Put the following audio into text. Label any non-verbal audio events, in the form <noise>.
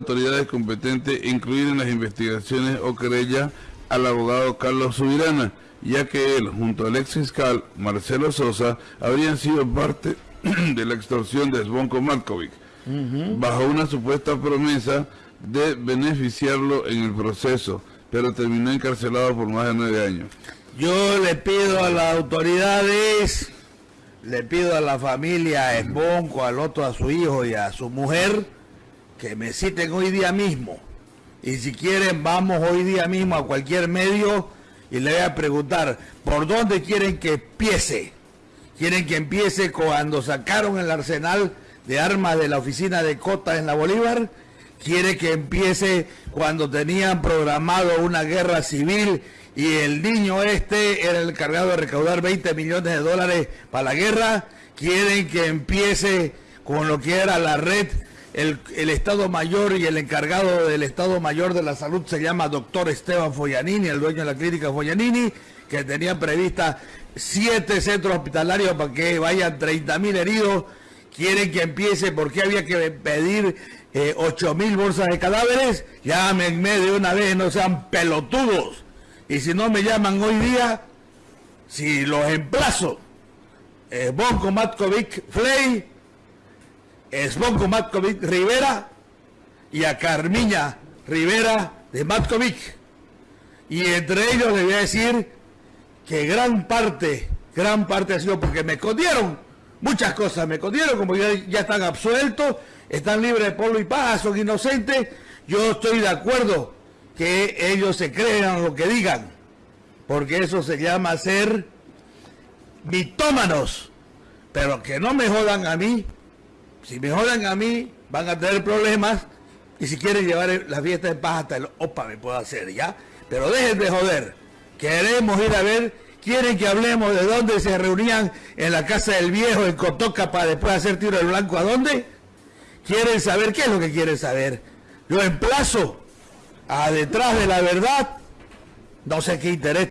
autoridades competentes incluir en las investigaciones o querella al abogado Carlos Subirana, ya que él, junto al ex fiscal Marcelo Sosa, habrían sido parte <clears throat> de la extorsión de Svonko Markovic, bajo una supuesta promesa de beneficiarlo en el proceso, pero terminó encarcelado por más de nueve años. Yo le pido a las autoridades, le pido a la familia a al otro a su hijo y a su mujer, que me citen hoy día mismo. Y si quieren, vamos hoy día mismo a cualquier medio y le voy a preguntar, ¿por dónde quieren que empiece? ¿Quieren que empiece cuando sacaron el arsenal de armas de la oficina de Cota en la Bolívar? ¿Quiere que empiece cuando tenían programado una guerra civil y el niño este era el encargado de recaudar 20 millones de dólares para la guerra? ¿Quieren que empiece con lo que era la red el, Estado Mayor y el encargado del Estado Mayor de la Salud se llama doctor Esteban Foyanini, el dueño de la clínica Foyanini, que tenía prevista siete centros hospitalarios para que vayan 30 mil heridos. Quieren que empiece, porque había que pedir eh, 8 mil bolsas de cadáveres? Llámenme de una vez, no sean pelotudos. Y si no me llaman hoy día, si los emplazo, eh, Matkovic Flay, Svonko Matkovic Rivera y a Carmiña Rivera de Matkovic. Y entre ellos le voy a decir que gran parte, gran parte ha sido porque me escondieron muchas cosas, me escondieron como ya, ya están absueltos, están libres de polvo y paja, son inocentes. Yo estoy de acuerdo que ellos se crean lo que digan, porque eso se llama ser mitómanos, pero que no me jodan a mí si me jodan a mí, van a tener problemas. Y si quieren llevar la fiesta de paz hasta el OPA, me puedo hacer, ¿ya? Pero dejen de joder. Queremos ir a ver. Quieren que hablemos de dónde se reunían en la casa del viejo, en Cotoca, para después hacer tiro del blanco. ¿A dónde? ¿Quieren saber? ¿Qué es lo que quieren saber? Yo emplazo a detrás de la verdad. No sé qué interés.